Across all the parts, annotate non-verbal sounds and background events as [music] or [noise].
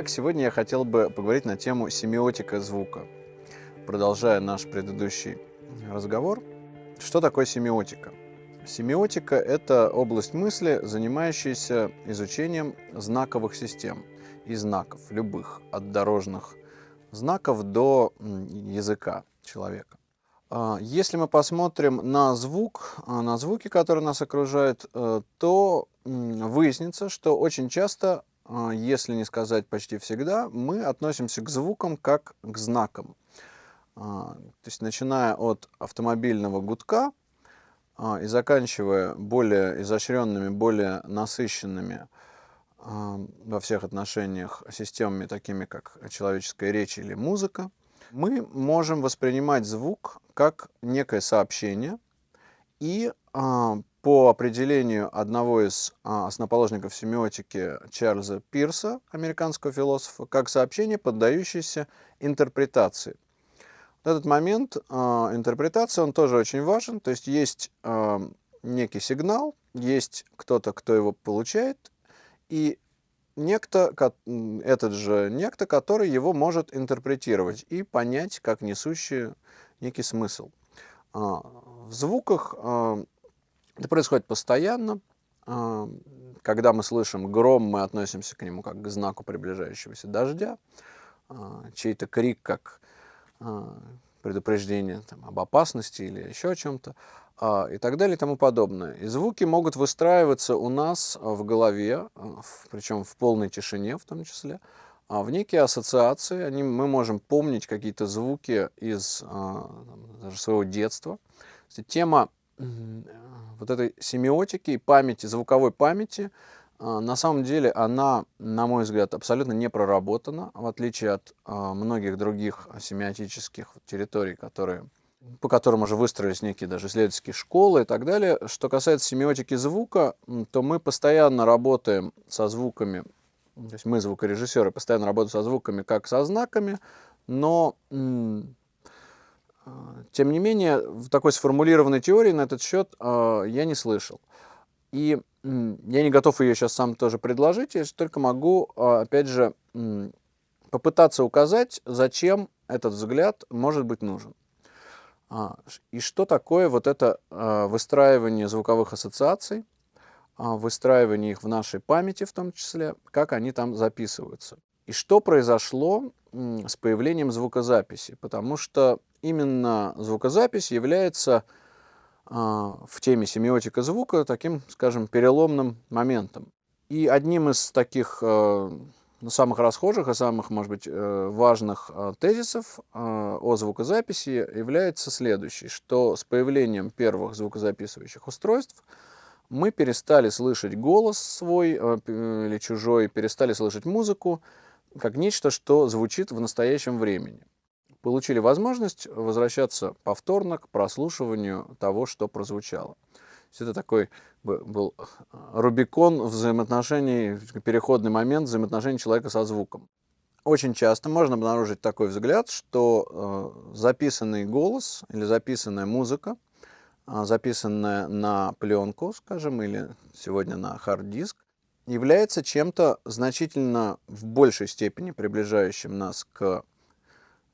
Итак, сегодня я хотел бы поговорить на тему семиотика звука. Продолжая наш предыдущий разговор, что такое семиотика? Семиотика – это область мысли, занимающаяся изучением знаковых систем и знаков, любых, от дорожных знаков до языка человека. А, если мы посмотрим на звук, а, на звуки, которые нас окружают, э, то выяснится, что очень часто, если не сказать почти всегда, мы относимся к звукам как к знакам. То есть начиная от автомобильного гудка и заканчивая более изощренными, более насыщенными во всех отношениях системами, такими как человеческая речь или музыка, мы можем воспринимать звук как некое сообщение, и а, по определению одного из а, основоположников семиотики Чарльза Пирса, американского философа, как сообщение, поддающееся интерпретации. В этот момент а, интерпретация, он тоже очень важен, то есть есть а, некий сигнал, есть кто-то, кто его получает, и некто, этот же некто, который его может интерпретировать и понять как несущий некий смысл. А, в звуках а, это происходит постоянно. А, когда мы слышим гром, мы относимся к нему как к знаку приближающегося дождя. Чей-то крик как предупреждение там, об опасности или еще о чем-то и так далее и тому подобное. И звуки могут выстраиваться у нас в голове, причем в полной тишине в том числе, а в некие ассоциации. Они, мы можем помнить какие-то звуки из а, даже своего детства. Тема вот этой семиотики и памяти, звуковой памяти, а, на самом деле она, на мой взгляд, абсолютно не проработана, в отличие от а, многих других семиотических территорий, которые, по которым уже выстроились некие даже исследовательские школы и так далее. Что касается семиотики звука, то мы постоянно работаем со звуками то есть мы, звукорежиссеры, постоянно работаем со звуками как со знаками, но тем не менее в такой сформулированной теории на этот счет а, я не слышал. И я не готов ее сейчас сам тоже предложить, я только могу, а, опять же, попытаться указать, зачем этот взгляд может быть нужен. И что такое вот это выстраивание звуковых ассоциаций, выстраивание их в нашей памяти в том числе, как они там записываются. И что произошло с появлением звукозаписи? Потому что именно звукозапись является в теме семиотика звука таким, скажем, переломным моментом. И одним из таких ну, самых расхожих и самых, может быть, э, важных тезисов о звукозаписи является следующий, что с появлением первых звукозаписывающих устройств – мы перестали слышать голос свой э, или чужой, перестали слышать музыку, как нечто, что звучит в настоящем времени. Получили возможность возвращаться повторно к прослушиванию того, что прозвучало. Это такой был э, рубикон взаимоотношений, переходный момент взаимоотношений человека со звуком. Очень часто можно обнаружить такой взгляд, что э, записанный голос или записанная музыка – а, записанная на пленку, скажем, или сегодня на хард-диск, является чем-то значительно в большей степени приближающим нас к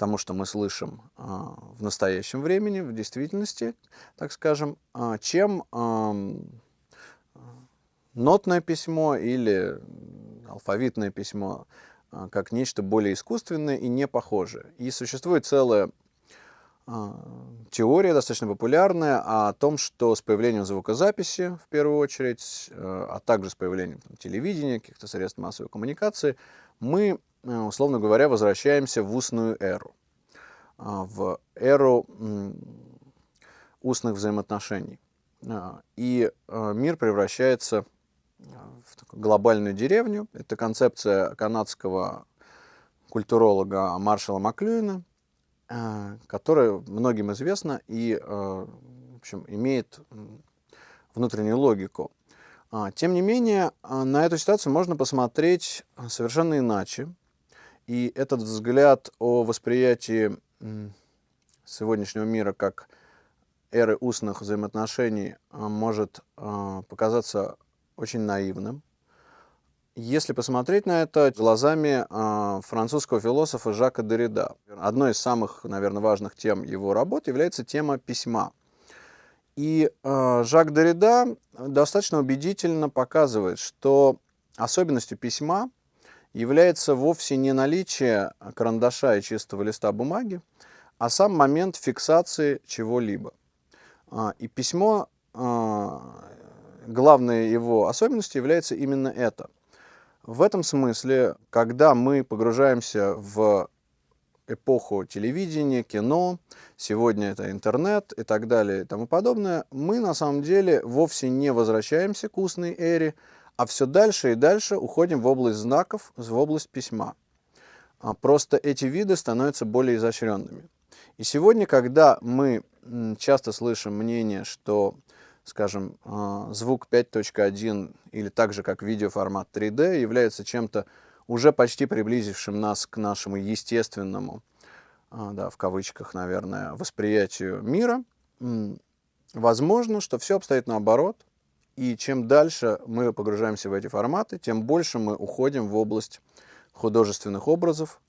тому, что мы слышим а, в настоящем времени, в действительности, так скажем, а, чем нотное письмо или алфавитное письмо как нечто более искусственное и не похожее. И существует целая а, теория достаточно популярная о том, что с появлением звукозаписи, в первую очередь, а также с появлением там, телевидения, каких-то средств массовой коммуникации, мы, условно говоря, возвращаемся в устную эру, а, в эру устных взаимоотношений. А, и э, мир превращается в такую глобальную деревню. Это концепция канадского культуролога Маршала Маклюина, которая многим известна и в общем, имеет внутреннюю логику. А, тем не менее, на эту ситуацию можно посмотреть совершенно иначе. И этот взгляд о восприятии сегодняшнего мира как эры устных взаимоотношений может показаться очень наивным. если посмотреть на это глазами э, французского философа Жака Derrida. Одной из самых, наверное, важных тем его работы является тема письма. И э, Жак Derrida достаточно убедительно показывает, что особенностью письма является вовсе не наличие карандаша и чистого листа бумаги, а сам момент фиксации чего-либо. И письмо, главной его особенностью является именно это – в этом смысле, когда мы погружаемся в эпоху телевидения, кино, сегодня это интернет и так далее и тому подобное, мы на самом деле вовсе не возвращаемся к устной эре, а все дальше и дальше уходим в область знаков, в область письма. А просто эти виды становятся более изощренными. И сегодня, когда мы часто слышим мнение, что скажем, а, звук 5.1 или так же, как видеоформат 3D, является чем-то уже почти приблизившим нас к нашему естественному, а, да, в кавычках, наверное, восприятию мира. Возможно, что все обстоит наоборот, и чем дальше мы погружаемся в эти форматы, тем больше мы уходим в область художественных образов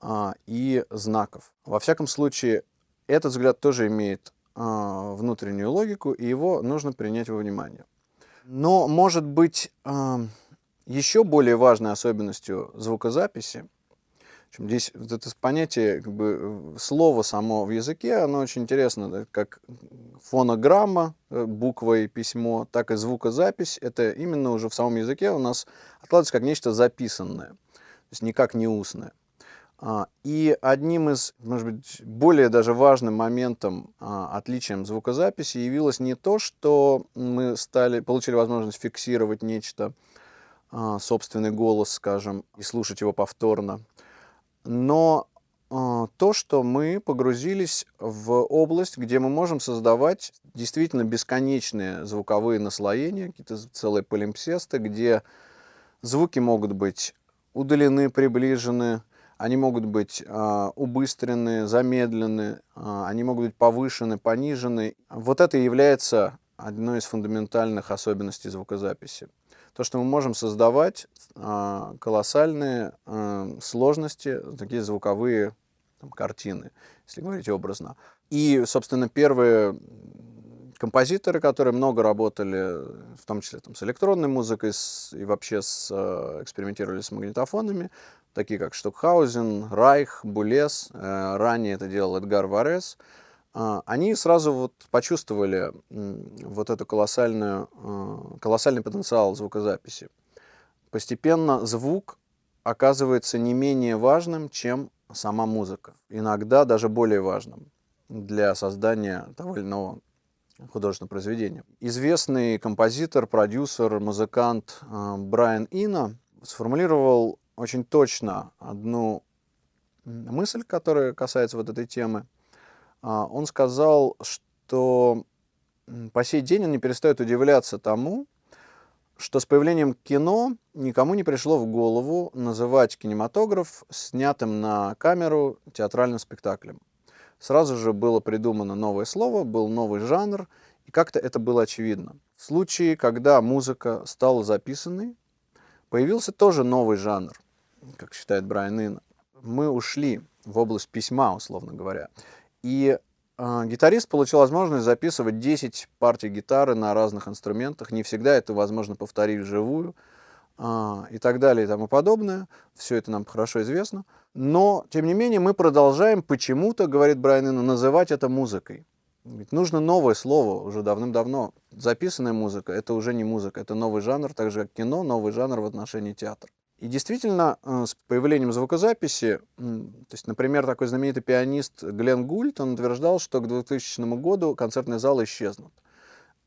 а, и знаков. Во всяком случае, этот взгляд тоже имеет а, внутреннюю логику, и его нужно принять во внимание. Но, может быть, а, еще более важной особенностью звукозаписи, здесь вот это понятие, как бы, слово само в языке, оно очень интересно, да, как фонограмма, э, буква и письмо, так и звукозапись, это именно уже в самом языке у нас откладывается как нечто записанное, то есть никак не устное. А, и одним из, может быть, более даже важным моментом, а, отличием звукозаписи явилось не то, что мы стали, получили возможность фиксировать нечто, а, собственный голос, скажем, и слушать его повторно, но то, что мы погрузились в область, где мы можем создавать действительно бесконечные звуковые наслоения, какие-то целые полимпсесты, где звуки могут быть удалены, приближены, они могут быть э, убыстрены, замедлены, э, они могут быть повышены, понижены. Вот это является одной из фундаментальных особенностей звукозаписи. То, что мы можем создавать э, колоссальные э, сложности, такие звуковые там, картины, если говорить образно. И, собственно, первые композиторы, которые много работали, в том числе там, с электронной музыкой с, и вообще с, э, экспериментировали с магнитофонами, такие как Штокхаузен, Райх, Булес, э, ранее это делал Эдгар Варес, э, они сразу вот почувствовали вот эту колоссальную, э, колоссальный потенциал звукозаписи. Постепенно звук оказывается не менее важным, чем сама музыка. Иногда даже более важным для создания того или иного художественного произведения. Известный композитор, продюсер, музыкант Брайан Ина сформулировал очень точно одну мысль, которая касается вот этой темы. А, он сказал, что по сей день он не перестает удивляться тому, что с появлением кино никому не пришло в голову называть кинематограф снятым на камеру театральным спектаклем. Сразу же было придумано новое слово, был новый жанр, и как-то это было очевидно. В случае, когда музыка стала записанной, появился тоже новый жанр – как считает Брайан Ин, мы ушли в область письма, условно говоря. И э, гитарист получил возможность записывать 10 партий гитары на разных инструментах. Не всегда это возможно повторить вживую э, и так далее и тому подобное. Все это нам хорошо известно. Но, тем не менее, мы продолжаем почему-то, говорит Брайан Ин, называть это музыкой. Ведь нужно новое слово уже давным-давно. Записанная музыка — это уже не музыка, это новый жанр, так же как кино, новый жанр в отношении театра. И действительно, э, с появлением звукозаписи, то есть, например, такой знаменитый пианист Глен Гульт, он утверждал, что к 2000 году концертные залы исчезнут.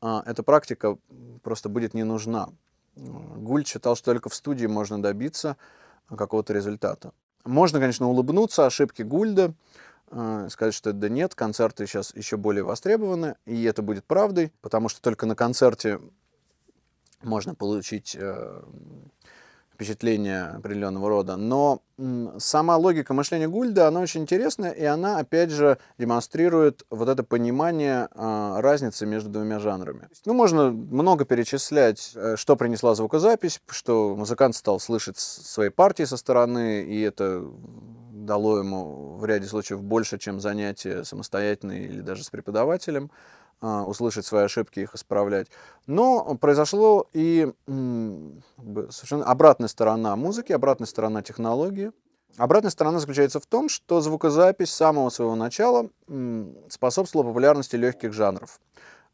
А, эта практика просто будет не нужна. Гульт считал, что только в студии можно добиться какого-то результата. Можно, конечно, улыбнуться ошибке Гульда, э, сказать, что да нет, концерты сейчас еще более востребованы, и это будет правдой, потому что только на концерте можно получить э, впечатления определенного рода. Но сама логика мышления Гульда, она очень интересная, и она, опять же, демонстрирует вот это понимание э, разницы между двумя жанрами. Ну, можно много перечислять, э, что принесла звукозапись, что музыкант стал слышать свои партии со стороны, и это дало ему в ряде случаев больше, чем занятие самостоятельно или даже с преподавателем. А, услышать свои ошибки, их исправлять. Но произошло и совершенно обратная сторона музыки, обратная сторона технологии. Обратная сторона заключается в том, что звукозапись с самого своего начала способствовала популярности легких жанров.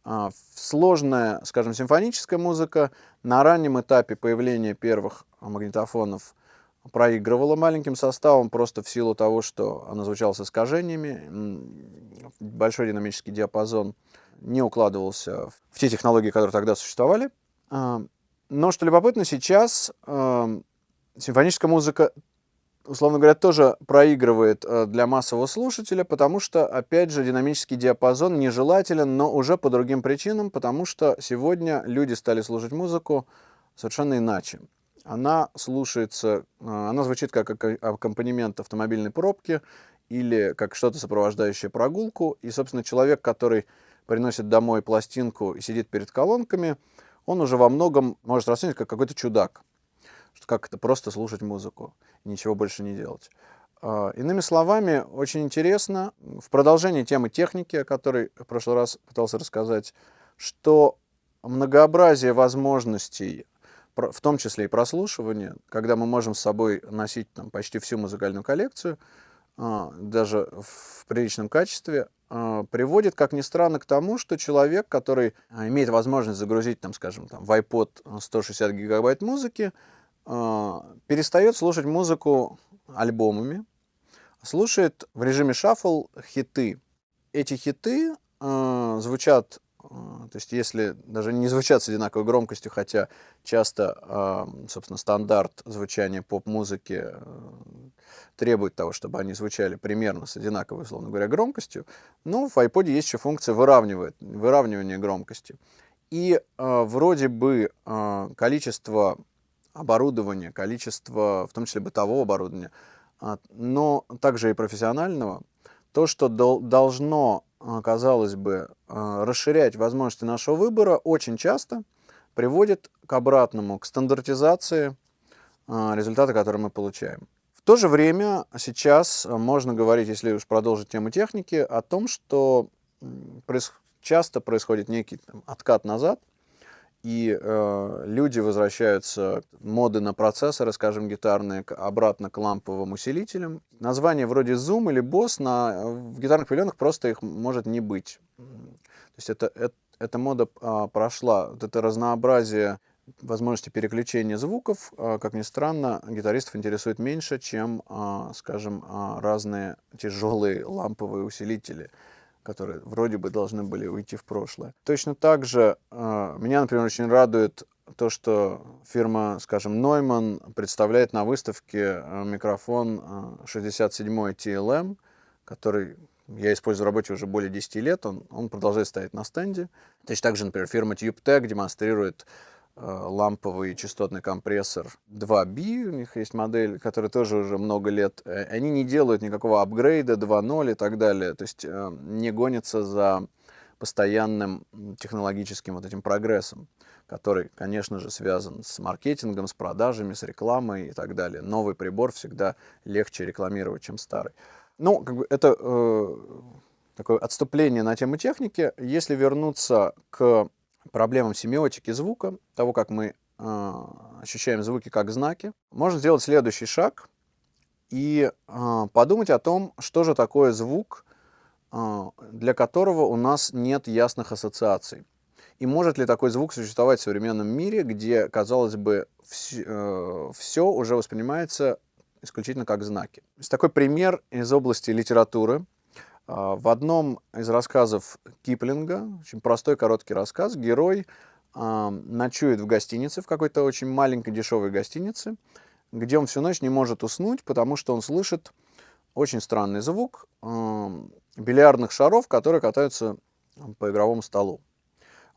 А, сложная, скажем, симфоническая музыка на раннем этапе появления первых магнитофонов проигрывала маленьким составом просто в силу того, что она звучала с искажениями, большой динамический диапазон – не укладывался в те технологии, которые тогда существовали. А, но, что любопытно, сейчас а, симфоническая музыка, условно говоря, тоже проигрывает а, для массового слушателя, потому что, опять же, динамический диапазон нежелателен, но уже по другим причинам, потому что сегодня люди стали слушать музыку совершенно иначе. Она слушается, она звучит как аккомпанемент автомобильной пробки или как что-то сопровождающее прогулку. И, собственно, человек, который приносит домой пластинку и сидит перед колонками, он уже во многом может расценить как какой-то чудак. Что как это просто слушать музыку, ничего больше не делать. А, иными словами, очень интересно, в продолжении темы техники, о которой в прошлый раз пытался рассказать, что многообразие возможностей, в том числе и прослушивания, когда мы можем с собой носить там, почти всю музыкальную коллекцию, а, даже в приличном качестве, приводит, как ни странно, к тому, что человек, который а, имеет возможность загрузить, там, скажем, там, в iPod 160 гигабайт музыки, перестает слушать музыку альбомами, слушает в режиме шаффл хиты. Эти хиты звучат то есть если даже не звучат с одинаковой громкостью, хотя часто, собственно, стандарт звучания поп-музыки э, требует того, чтобы они звучали примерно с одинаковой, условно говоря, громкостью, но в iPod есть еще функция выравнивает, выравнивания громкости. И э, вроде бы количество оборудования, количество, в том числе бытового оборудования, но также и профессионального, то, что дол должно а, казалось бы, а, расширять возможности нашего выбора, очень часто приводит к обратному, к стандартизации а, результата, который мы получаем. В то же время сейчас можно говорить, если уж продолжить тему техники, о том, что часто происходит некий там, откат назад, и э, люди возвращаются, моды на процессоры, скажем, гитарные, обратно к ламповым усилителям. Название вроде Zoom или Boss на, в гитарных павильонах просто их может не быть. То есть это, это, эта мода а, прошла, вот это разнообразие возможности переключения звуков, а, как ни странно, гитаристов интересует меньше, чем, а, скажем, а, разные тяжелые ламповые усилители которые вроде бы должны были уйти в прошлое. Точно так же э, меня, например, очень радует то, что фирма, скажем, Neumann представляет на выставке э, микрофон 67 э, TLM, который я использую в работе уже более 10 лет, он, он продолжает стоять на стенде. Точно так же, например, фирма TubeTech демонстрирует ламповый частотный компрессор 2B, у них есть модель, которая тоже уже много лет, э, они не делают никакого апгрейда 2.0 и так далее, то есть э, не гонятся за постоянным технологическим вот этим прогрессом, который, конечно же, связан с маркетингом, с продажами, с рекламой и так далее. Новый прибор всегда легче рекламировать, чем старый. Ну, как бы это э, такое отступление на тему техники. Если вернуться к проблемам семиотики звука, того, как мы э, ощущаем звуки как знаки, можно сделать следующий шаг и э, подумать о том, что же такое звук, э, для которого у нас нет ясных ассоциаций. И может ли такой звук существовать в современном мире, где, казалось бы, вс э, все уже воспринимается исключительно как знаки. Есть такой пример из области литературы – а, в одном из рассказов Киплинга, очень простой короткий рассказ, герой ночует в гостинице, в какой-то очень маленькой дешевой гостинице, где он всю ночь не может уснуть, потому что он слышит очень странный звук бильярдных шаров, которые катаются по игровому столу.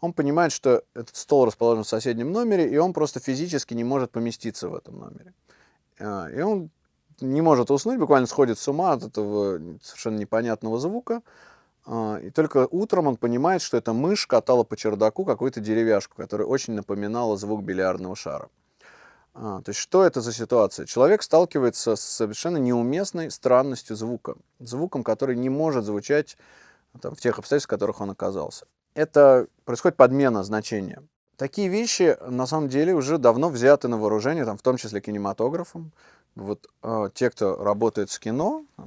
он понимает, что этот стол расположен в соседнем номере, и он просто физически не может поместиться в этом номере. А, и он не может уснуть, буквально сходит с ума от этого совершенно непонятного звука. А, и только утром он понимает, что эта мышь катала по чердаку какую-то деревяшку, которая очень напоминала звук бильярдного шара. А, то есть что это за ситуация? Человек сталкивается с совершенно неуместной странностью звука. Звуком, который не может звучать там, в тех обстоятельствах, в которых он оказался. Это происходит подмена значения. Такие вещи, на самом деле, уже давно взяты на вооружение, там, в том числе кинематографом. Вот э, те, кто работает с кино, э,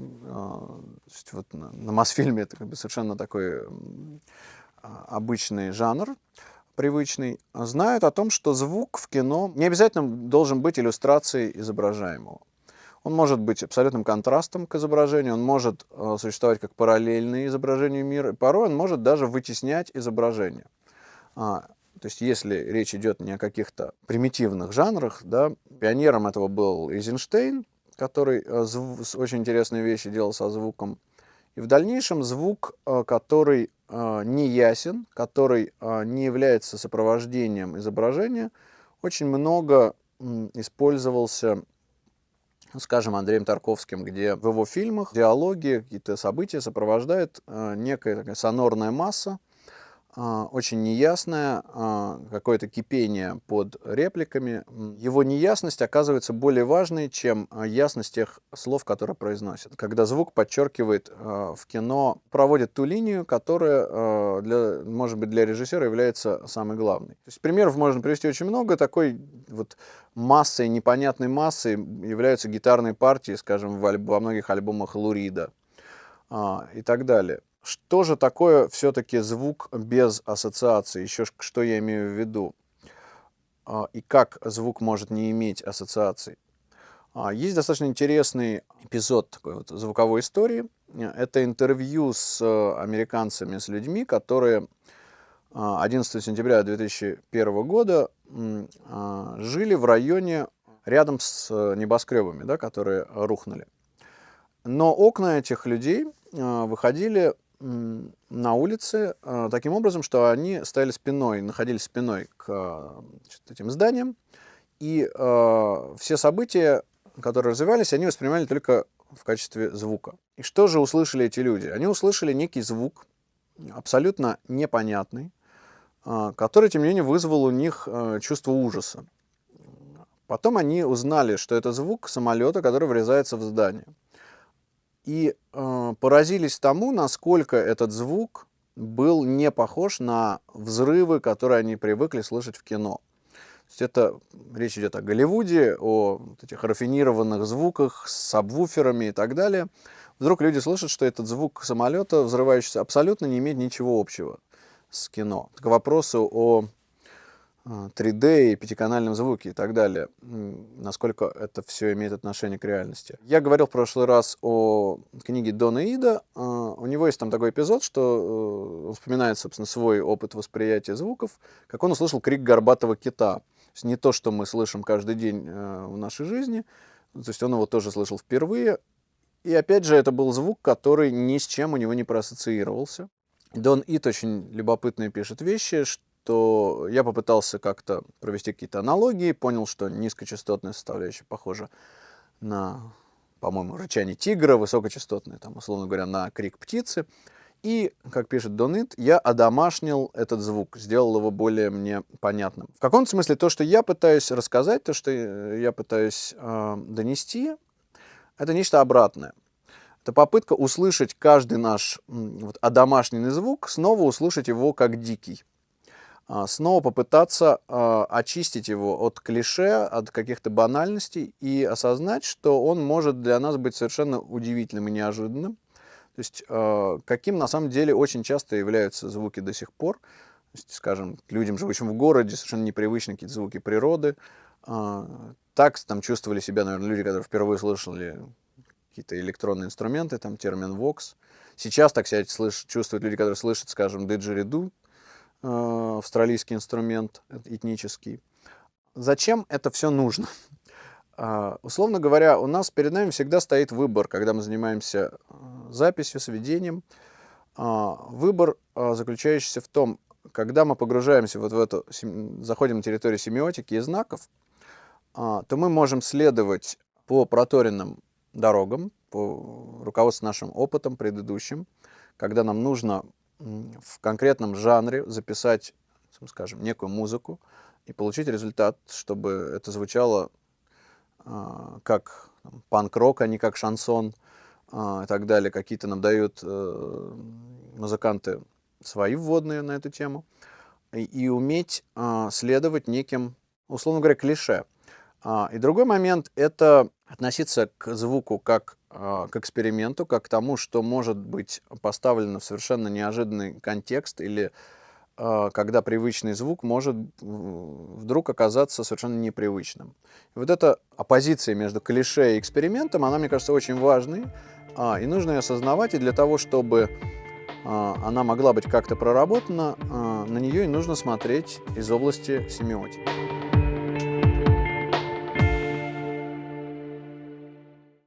вот на, на Мосфильме это как бы совершенно такой э, обычный жанр, привычный, знают о том, что звук в кино не обязательно должен быть иллюстрацией изображаемого. Он может быть абсолютным контрастом к изображению, он может э, существовать как параллельный изображению мира, порой он может даже вытеснять изображение. То есть если речь идет не о каких-то примитивных жанрах, да, пионером этого был Эйзенштейн, который э, очень интересные вещи делал со звуком. И в дальнейшем звук, э, который э, не ясен, который не является сопровождением изображения, очень много использовался ну, скажем, Андреем Тарковским, где в его фильмах диалоги, какие-то события сопровождает э, некая такая сонорная масса, очень неясное, а, какое-то кипение под репликами. Его неясность оказывается более важной, чем а, ясность тех слов, которые произносят. Когда звук подчеркивает в кино, проводит ту линию, которая, для, может быть, для режиссера является самой главной. То есть примеров можно привести очень много. Такой вот массой, непонятной массой являются гитарные партии, скажем, во многих альбомах Лурида и так далее. Что же такое все-таки звук без ассоциации? Еще что я имею в виду? А, и как звук может не иметь ассоциаций? А, есть достаточно интересный эпизод такой вот звуковой истории. Это интервью с э, американцами, с людьми, которые 11 а, сентября 2001 года жили в районе рядом с э, небоскребами, да, которые рухнули. Но окна этих людей выходили на улице э, таким образом, что они стояли спиной, находились спиной к значит, этим зданиям, и э, все события, которые развивались, они воспринимали только в качестве звука. И что же услышали эти люди? Они услышали некий звук, абсолютно непонятный, э, который, тем не менее, вызвал у них э, чувство ужаса. Потом они узнали, что это звук самолета, который врезается в здание и э, поразились тому, насколько этот звук был не похож на взрывы, которые они привыкли слышать в кино. То есть это речь идет о Голливуде, о вот этих рафинированных звуках с сабвуферами и так далее. Вдруг люди слышат, что этот звук самолета взрывающийся абсолютно не имеет ничего общего с кино. К вопросу о 3D а, и пятиканальном звуке и так далее, насколько это все имеет отношение к реальности. Я говорил в прошлый раз о книге Дона Ида, а, у него есть там такой эпизод, что он вспоминает, собственно, свой опыт восприятия звуков, как он услышал крик горбатого кита. То есть не то, что мы слышим каждый день э, в нашей жизни, то есть он его тоже слышал впервые, и опять же, это был звук, который ни с чем у него не проассоциировался. Дон Ит очень любопытные пишет вещи, что то я попытался как-то провести какие-то аналогии, понял, что низкочастотная составляющая похожа на, по-моему, рычание тигра, высокочастотная, там, условно говоря, на крик птицы. И, как пишет Донит, я одомашнил этот звук, сделал его более мне понятным. В каком-то смысле то, что я пытаюсь рассказать, то, что я пытаюсь э, донести, это нечто обратное. Это попытка услышать каждый наш вот, одомашненный звук, снова услышать его как дикий. А, снова попытаться а, очистить его от клише, от каких-то банальностей и осознать, что он может для нас быть совершенно удивительным и неожиданным. То есть а, каким на самом деле очень часто являются звуки до сих пор. То есть, скажем, людям, живущим в городе, совершенно непривычны какие-то звуки природы. Так там чувствовали себя, наверное, люди, которые впервые слышали какие-то электронные инструменты, там термин Vox. Сейчас так себя слыш, чувствуют люди, которые слышат, скажем, диджериду, австралийский инструмент этнический. Зачем это все нужно? Uh, [laughs] условно говоря, у нас перед нами всегда стоит выбор, когда мы занимаемся uh, записью, сведением. Uh, выбор, заключающийся в том, когда мы погружаемся вот в эту, заходим на территорию семиотики и знаков, а, то мы можем следовать по проторенным дорогам, по руководству нашим опытом предыдущим, когда нам нужно в конкретном жанре записать, скажем, некую музыку и получить результат, чтобы это звучало а, как панк-рок, а не как шансон и так далее. Какие-то нам дают э, музыканты свои вводные на эту тему, и, и уметь а, следовать неким, условно говоря, клише. А, и другой момент – это относиться к звуку как к эксперименту, как к тому, что может быть поставлено в совершенно неожиданный контекст или а, когда привычный звук может вдруг оказаться совершенно непривычным. Вот эта оппозиция между клише и экспериментом, она, мне кажется, очень важной, а, и нужно ее осознавать, и для того, чтобы а, она могла быть как-то проработана, а, на нее и нужно смотреть из области семиотики.